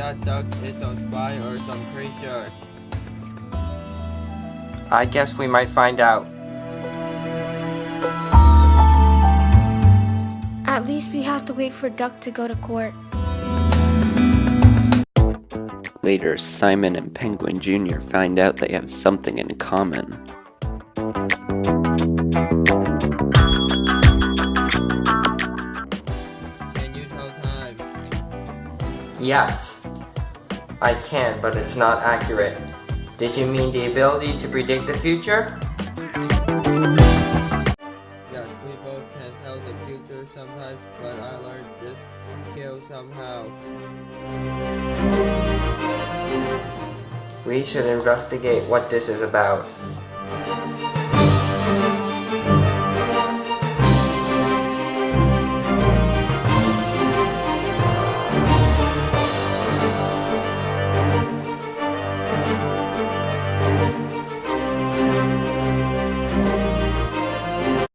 that duck is some spy or some creature. I guess we might find out. At least we have to wait for Duck to go to court. Later, Simon and Penguin Jr. find out they have something in common. Yes, I can, but it's not accurate. Did you mean the ability to predict the future? Yes, we both can tell the future sometimes, but I learned this skill somehow. We should investigate what this is about.